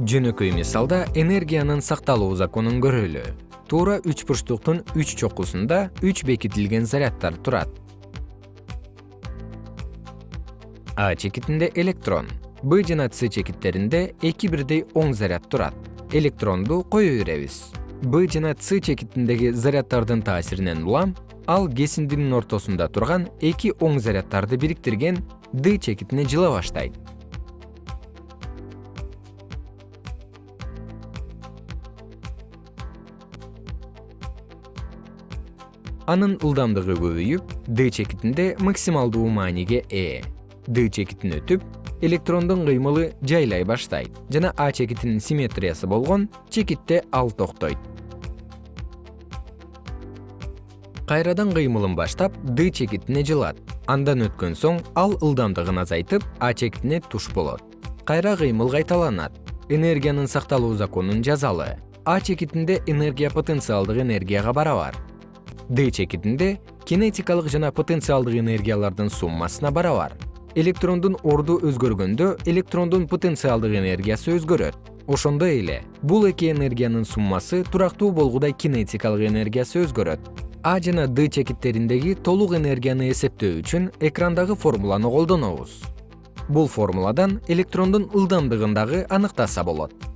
жөнөкөй мисалда энергиянын сакталуу законун көрөлү. Туура үч бурчтуктун үч чокусунда үч бекитилген заряддар турат. А чекитинде электрон. Б жана с чекиттеринде эки бирдей оң заряд турат. Электронду кое беребиз? Б жана с чекитиндеги заряддардын таасиринен улам ал кесиндинин ортосунда турган эки оң заряддарды бириктирген д чекитине жыла баштайт анын ылдамдыгы көбөйүп д чекитинде максималдуу мааниге ээ д чекитин өтүп электрондун кыймылы жайлай баштайт жана а чекитинин симметриясы болгон чекитте ал токтойт. Кайрадан кыймылын баштап д чекитине жылат. Андан өткөн соң ал ылдамдыгын азайтып а чекитине туш болот. Кайра кыймыл кайталанат. Энергиянын сакталуу законун жазалы. А чекитинде энергия потенциалдык энергияга барабар д чекитинде кинетикалык жана потенциалдык энергиялардын суммасына барабар. Электрондун орду өзгөргөндө электрондун потенциалдык энергиясы өзгөрөт. Ошондой эле бул эки энергиянын суммасы турактуу болгудай кинетикалык энергиясы өзгөрөт. А жана д чекиттериндеги толук энергияны эсептөө үчүн экрандагы формуланы колдонобуз. Бул формуладан электрондун ылдамдыгын дагы аныктаса болот